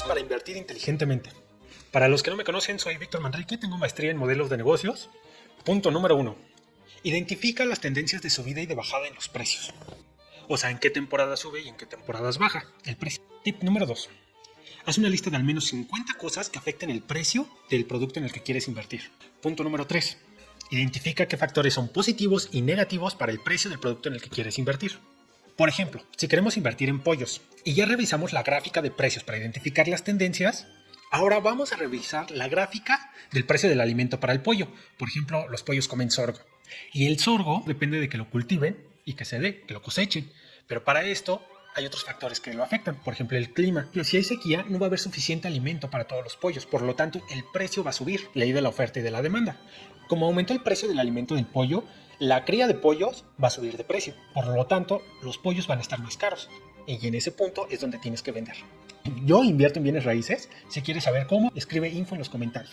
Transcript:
para invertir inteligentemente. Para los que no me conocen, soy Víctor Manrique, tengo maestría en modelos de negocios. Punto número uno. Identifica las tendencias de subida y de bajada en los precios. O sea, en qué temporada sube y en qué temporadas baja el precio. Tip número dos. Haz una lista de al menos 50 cosas que afecten el precio del producto en el que quieres invertir. Punto número 3. Identifica qué factores son positivos y negativos para el precio del producto en el que quieres invertir. Por ejemplo, si queremos invertir en pollos y ya revisamos la gráfica de precios para identificar las tendencias, ahora vamos a revisar la gráfica del precio del alimento para el pollo. Por ejemplo, los pollos comen sorgo. Y el sorgo depende de que lo cultiven y que se dé, que lo cosechen. Pero para esto hay otros factores que lo afectan, por ejemplo el clima. Si hay sequía, no va a haber suficiente alimento para todos los pollos, por lo tanto el precio va a subir, ley de la oferta y de la demanda. Como aumenta el precio del alimento del pollo, la cría de pollos va a subir de precio. Por lo tanto, los pollos van a estar más caros. Y en ese punto es donde tienes que vender. Yo invierto en bienes raíces. Si quieres saber cómo, escribe info en los comentarios.